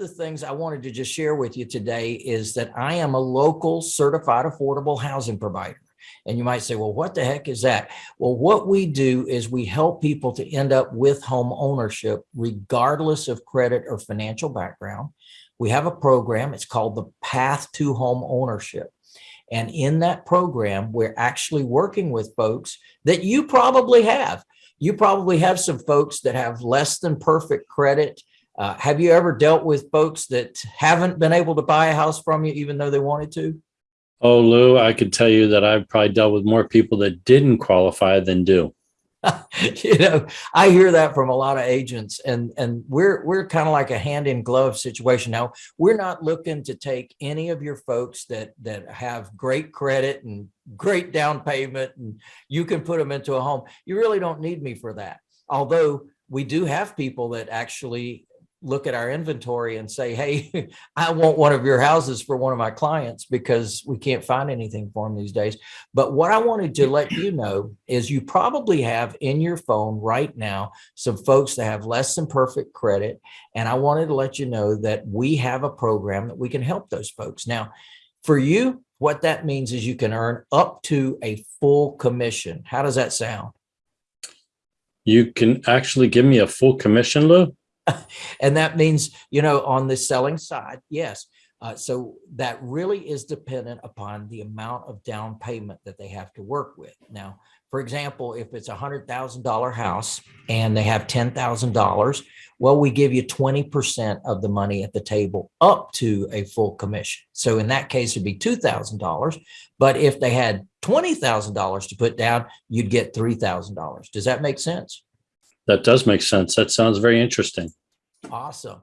the things I wanted to just share with you today is that I am a local certified affordable housing provider. And you might say, well, what the heck is that? Well, what we do is we help people to end up with home ownership, regardless of credit or financial background. We have a program, it's called the Path to Home Ownership. And in that program, we're actually working with folks that you probably have. You probably have some folks that have less than perfect credit. Uh, have you ever dealt with folks that haven't been able to buy a house from you even though they wanted to? Oh, Lou, I could tell you that I've probably dealt with more people that didn't qualify than do. you know, I hear that from a lot of agents and, and we're, we're kind of like a hand in glove situation. Now we're not looking to take any of your folks that, that have great credit and great down payment and you can put them into a home. You really don't need me for that. Although we do have people that actually look at our inventory and say, hey, I want one of your houses for one of my clients because we can't find anything for them these days. But what I wanted to let you know is you probably have in your phone right now some folks that have less than perfect credit. And I wanted to let you know that we have a program that we can help those folks. Now, for you, what that means is you can earn up to a full commission. How does that sound? You can actually give me a full commission, Lou? and that means, you know, on the selling side, yes. Uh, so that really is dependent upon the amount of down payment that they have to work with. Now, for example, if it's a hundred thousand dollar house and they have ten thousand dollars, well, we give you 20% of the money at the table up to a full commission. So in that case, it'd be $2,000. But if they had $20,000 to put down, you'd get $3,000. Does that make sense? That does make sense. That sounds very interesting. Awesome.